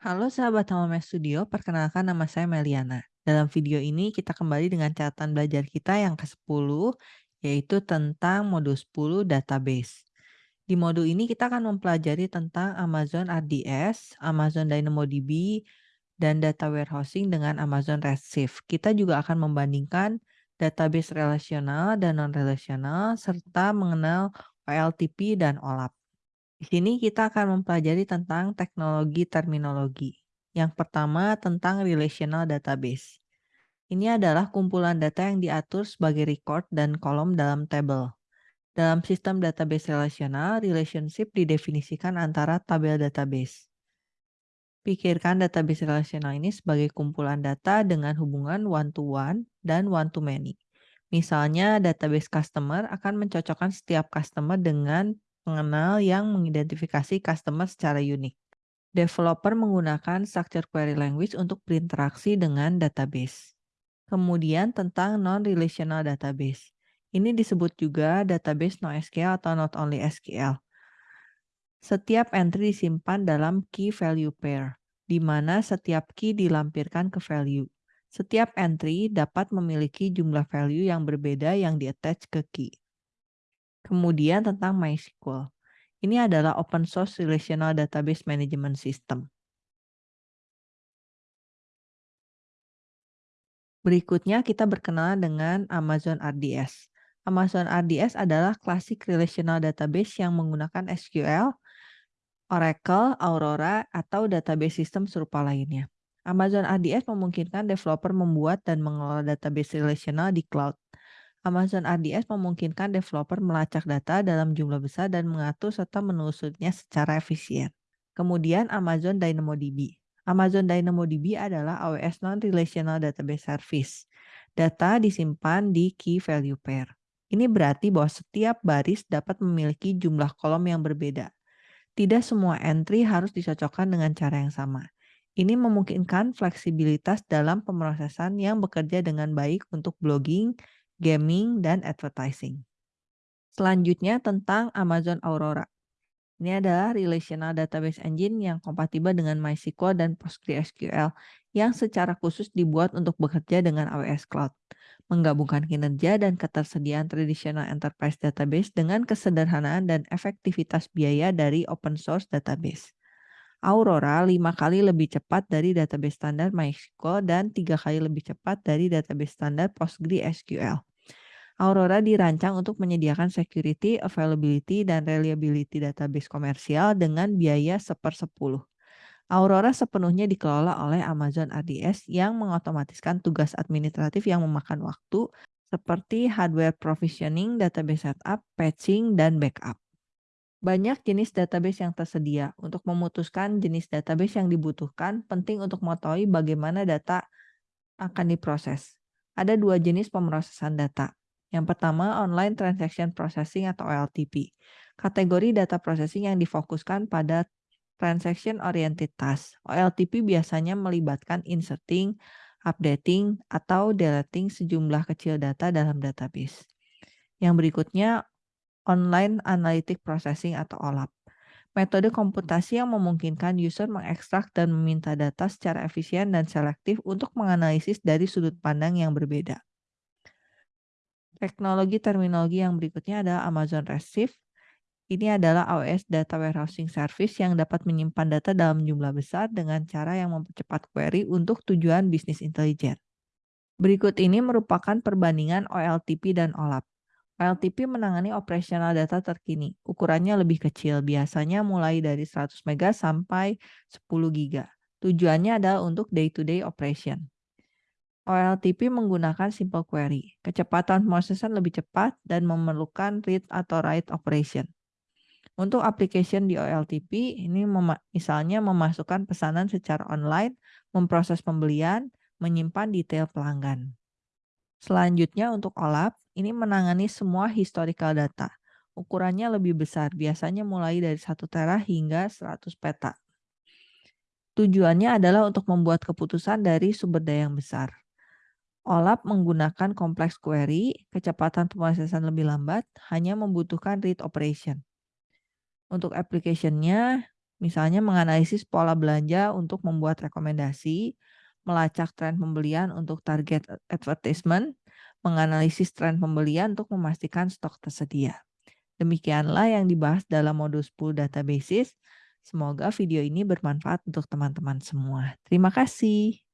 Halo sahabat Hamamesh Studio, perkenalkan nama saya Meliana. Dalam video ini kita kembali dengan catatan belajar kita yang ke-10, yaitu tentang modul 10 database. Di modul ini kita akan mempelajari tentang Amazon RDS, Amazon DynamoDB, dan data warehousing dengan Amazon Redshift. Kita juga akan membandingkan database relasional dan non-relasional, serta mengenal OLTP dan OLAP. Di sini kita akan mempelajari tentang teknologi terminologi. Yang pertama tentang relational database. Ini adalah kumpulan data yang diatur sebagai record dan kolom dalam tabel. Dalam sistem database relasional, relationship didefinisikan antara tabel database. Pikirkan database relasional ini sebagai kumpulan data dengan hubungan one-to-one -one dan one-to-many. Misalnya, database customer akan mencocokkan setiap customer dengan pengenal yang mengidentifikasi customer secara unik. Developer menggunakan structure query language untuk berinteraksi dengan database. Kemudian tentang non-relational database. Ini disebut juga database NoSQL atau not only SQL. Setiap entry disimpan dalam key value pair, di mana setiap key dilampirkan ke value. Setiap entry dapat memiliki jumlah value yang berbeda yang di-attach ke key. Kemudian tentang MySQL. Ini adalah open source relational database management system. Berikutnya kita berkenalan dengan Amazon RDS. Amazon RDS adalah klasik relational database yang menggunakan SQL, Oracle, Aurora, atau database sistem serupa lainnya. Amazon RDS memungkinkan developer membuat dan mengelola database relational di cloud. Amazon RDS memungkinkan developer melacak data dalam jumlah besar dan mengatur serta menelusurinya secara efisien. Kemudian Amazon DynamoDB. Amazon DynamoDB adalah AWS Non-Relational Database Service. Data disimpan di key value pair. Ini berarti bahwa setiap baris dapat memiliki jumlah kolom yang berbeda. Tidak semua entry harus dicocokkan dengan cara yang sama. Ini memungkinkan fleksibilitas dalam pemrosesan yang bekerja dengan baik untuk blogging, gaming, dan advertising. Selanjutnya tentang Amazon Aurora. Ini adalah relational database engine yang kompatibel dengan MySQL dan PostgreSQL yang secara khusus dibuat untuk bekerja dengan AWS Cloud, menggabungkan kinerja dan ketersediaan tradisional enterprise database dengan kesederhanaan dan efektivitas biaya dari open source database. Aurora lima kali lebih cepat dari database standar MySQL dan tiga kali lebih cepat dari database standar PostgreSQL. Aurora dirancang untuk menyediakan security, availability, dan reliability database komersial dengan biaya sepersepuluh. Aurora sepenuhnya dikelola oleh Amazon RDS yang mengotomatiskan tugas administratif yang memakan waktu seperti hardware provisioning, database setup, patching, dan backup. Banyak jenis database yang tersedia. Untuk memutuskan jenis database yang dibutuhkan, penting untuk mengetahui bagaimana data akan diproses. Ada dua jenis pemrosesan data, yang pertama, Online Transaction Processing atau OLTP. Kategori data processing yang difokuskan pada transaction oriented task. OLTP biasanya melibatkan inserting, updating, atau deleting sejumlah kecil data dalam database. Yang berikutnya, Online Analytic Processing atau OLAP. Metode komputasi yang memungkinkan user mengekstrak dan meminta data secara efisien dan selektif untuk menganalisis dari sudut pandang yang berbeda. Teknologi terminologi yang berikutnya adalah Amazon Redshift. Ini adalah AWS Data Warehousing Service yang dapat menyimpan data dalam jumlah besar dengan cara yang mempercepat query untuk tujuan bisnis intelijen. Berikut ini merupakan perbandingan OLTP dan OLAP. OLTP menangani operasional data terkini. Ukurannya lebih kecil, biasanya mulai dari 100 MB sampai 10 GB. Tujuannya adalah untuk day-to-day -day operation. OLTP menggunakan simple query. Kecepatan pemrosesan lebih cepat dan memerlukan read atau write operation. Untuk application di OLTP, ini mem misalnya memasukkan pesanan secara online, memproses pembelian, menyimpan detail pelanggan. Selanjutnya untuk OLAP, ini menangani semua historical data. Ukurannya lebih besar, biasanya mulai dari 1 tera hingga 100 peta. Tujuannya adalah untuk membuat keputusan dari sumber daya yang besar. OLAP menggunakan kompleks query, kecepatan pemrosesan lebih lambat, hanya membutuhkan read operation. Untuk application-nya, Misalnya menganalisis pola belanja untuk membuat rekomendasi, melacak tren pembelian untuk target advertisement, menganalisis tren pembelian untuk memastikan stok tersedia. Demikianlah yang dibahas dalam modul 10 databases. Semoga video ini bermanfaat untuk teman-teman semua. Terima kasih.